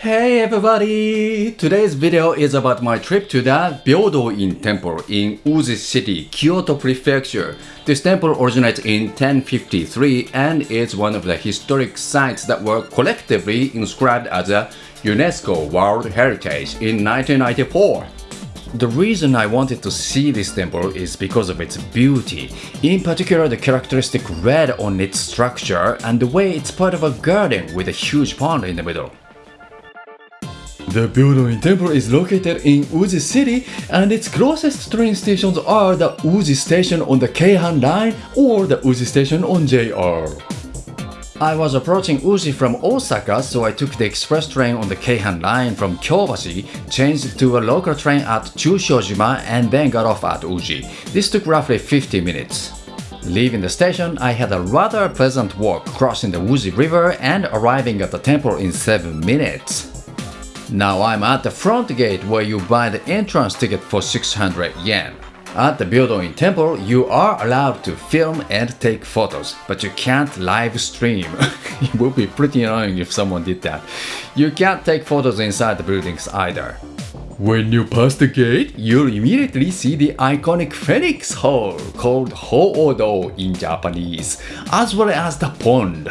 Hey everybody! Today's video is about my trip to the Byodo-in Temple in Uji City, Kyoto Prefecture. This temple originates in 1053 and is one of the historic sites that were collectively inscribed as a UNESCO World Heritage in 1994. The reason I wanted to see this temple is because of its beauty, in particular the characteristic red on its structure and the way it's part of a garden with a huge pond in the middle. The Byodo-in Temple is located in Uji City and its closest train stations are the Uji Station on the Keihan Line or the Uji Station on JR. I was approaching Uji from Osaka, so I took the express train on the Keihan line from Kyobashi, changed to a local train at Chushojima and then got off at Uji. This took roughly 50 minutes. Leaving the station, I had a rather pleasant walk crossing the Uji River and arriving at the temple in 7 minutes. Now I'm at the front gate where you buy the entrance ticket for 600 yen. At the Byodo-in Temple, you are allowed to film and take photos, but you can't live stream. it would be pretty annoying if someone did that. You can't take photos inside the buildings either. When you pass the gate, you'll immediately see the iconic Phoenix Hall, called Ho-Odo in Japanese, as well as the pond.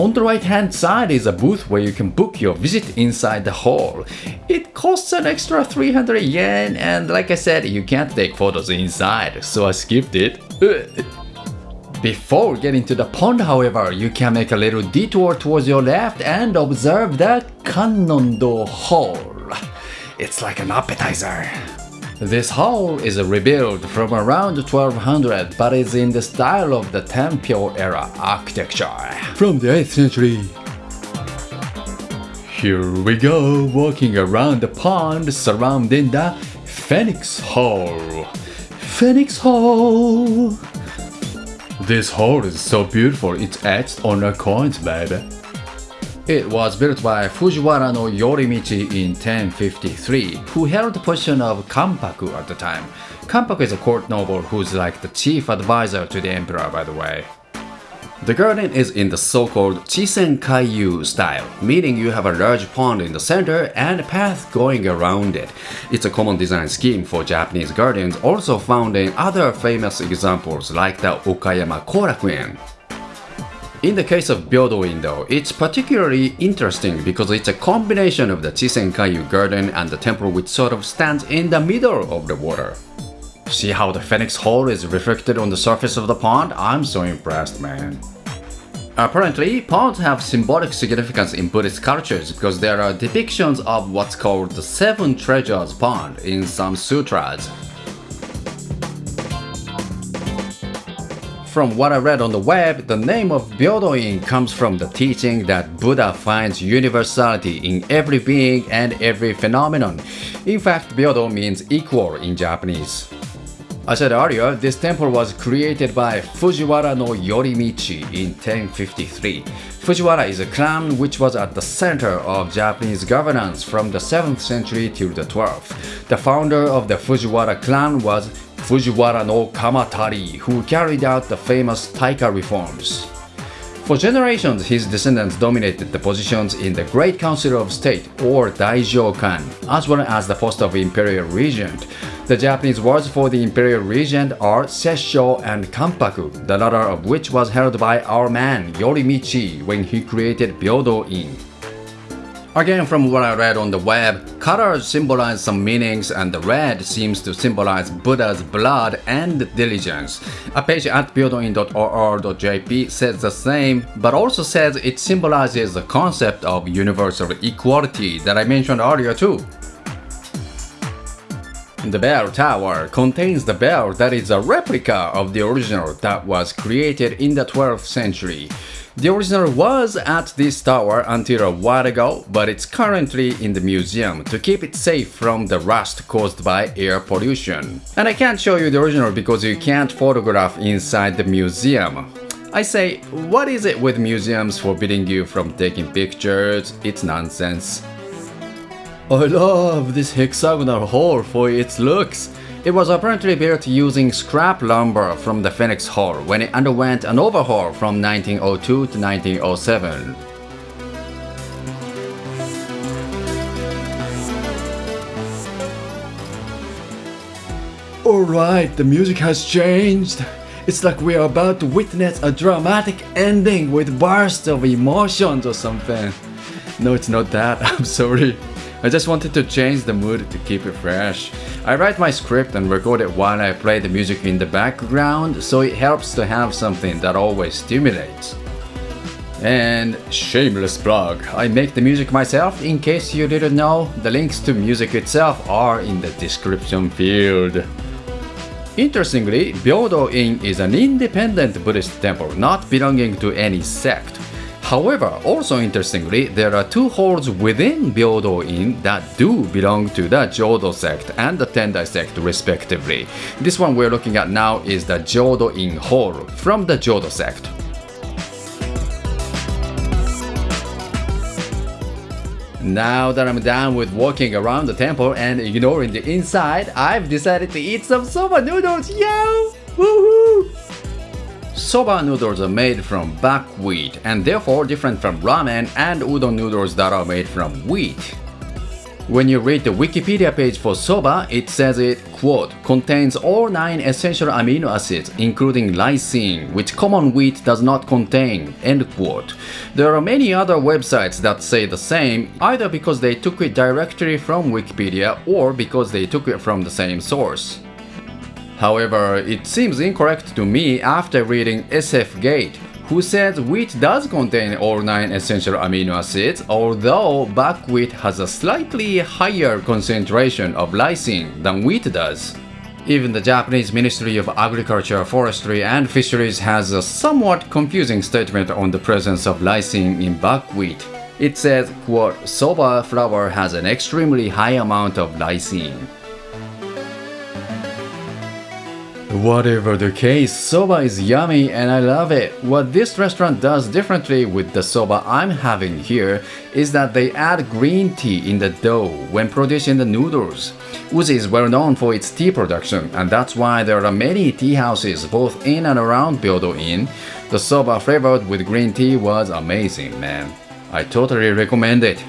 On the right hand side is a booth where you can book your visit inside the hall. It costs an extra 300 yen and like I said, you can't take photos inside, so I skipped it. Before getting to the pond, however, you can make a little detour towards your left and observe the Kannon-do Hall. It's like an appetizer. This hall is rebuilt from around 1200 but is in the style of the Tenpyo era architecture from the 8th century. Here we go, walking around the pond surrounding the Phoenix Hall. Phoenix Hall! This hall is so beautiful, it's etched on the coins, baby. It was built by Fujiwara no Yorimichi in 1053, who held the position of Kampaku at the time. Kampaku is a court noble who's like the chief advisor to the emperor by the way. The garden is in the so-called Chisen style, meaning you have a large pond in the center and a path going around it. It's a common design scheme for Japanese gardens also found in other famous examples like the Okayama Korakuen. In the case of Byodo-in though, it's particularly interesting because it's a combination of the Chisenkaiyu garden and the temple which sort of stands in the middle of the water. See how the Phoenix Hall is reflected on the surface of the pond? I'm so impressed, man. Apparently, ponds have symbolic significance in Buddhist cultures because there are depictions of what's called the Seven Treasures Pond in some sutras. From what I read on the web, the name of Byodo-in comes from the teaching that Buddha finds universality in every being and every phenomenon. In fact, Byodo means equal in Japanese. I said earlier, this temple was created by Fujiwara no Yorimichi in 1053. Fujiwara is a clan which was at the center of Japanese governance from the 7th century till the 12th. The founder of the Fujiwara clan was Fujiwara no Kamatari, who carried out the famous Taika reforms. For generations, his descendants dominated the positions in the Great Council of State or Daijokan, as well as the post of Imperial Regent. The Japanese words for the Imperial Regent are Sessho and Kampaku, the latter of which was held by our man Yorimichi when he created Byodo-in. Again, from what I read on the web, colors symbolize some meanings and the red seems to symbolize Buddha's blood and diligence. A page at byodoin.or.jp says the same, but also says it symbolizes the concept of universal equality that I mentioned earlier too. The bell tower contains the bell that is a replica of the original that was created in the 12th century. The original was at this tower until a while ago, but it's currently in the museum to keep it safe from the rust caused by air pollution. And I can't show you the original because you can't photograph inside the museum. I say, what is it with museums forbidding you from taking pictures? It's nonsense. I love this hexagonal hall for its looks. It was apparently built using scrap lumber from the Phoenix Hall when it underwent an overhaul from 1902 to 1907. Alright, the music has changed. It's like we are about to witness a dramatic ending with bursts of emotions or something. No, it's not that, I'm sorry. I just wanted to change the mood to keep it fresh. I write my script and record it while I play the music in the background, so it helps to have something that always stimulates. And shameless plug, I make the music myself in case you didn't know, the links to music itself are in the description field. Interestingly, Byodo-in is an independent Buddhist temple not belonging to any sect. However, also interestingly, there are two halls within Byodo-in that do belong to the Jodo sect and the Tendai sect respectively. This one we're looking at now is the Jodo-in Hall from the Jodo sect. Now that I'm done with walking around the temple and ignoring the inside, I've decided to eat some soba noodles, yo! Woohoo! Soba noodles are made from buckwheat and therefore different from ramen and udon noodles that are made from wheat. When you read the Wikipedia page for soba, it says it, quote, contains all 9 essential amino acids including lysine, which common wheat does not contain, end quote. There are many other websites that say the same, either because they took it directly from Wikipedia or because they took it from the same source. However, it seems incorrect to me after reading SF Gate, who says wheat does contain all 9 essential amino acids, although buckwheat has a slightly higher concentration of lysine than wheat does. Even the Japanese Ministry of Agriculture, Forestry and Fisheries has a somewhat confusing statement on the presence of lysine in buckwheat. It says, quote, soba flour has an extremely high amount of lysine. Whatever the case, soba is yummy and I love it. What this restaurant does differently with the soba I'm having here is that they add green tea in the dough when producing the noodles. Uji is well known for its tea production and that's why there are many tea houses both in and around Byodo-in. The soba flavored with green tea was amazing, man. I totally recommend it.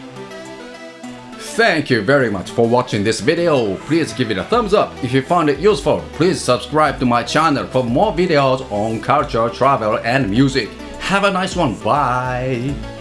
Thank you very much for watching this video. Please give it a thumbs up if you found it useful. Please subscribe to my channel for more videos on culture, travel and music. Have a nice one. Bye.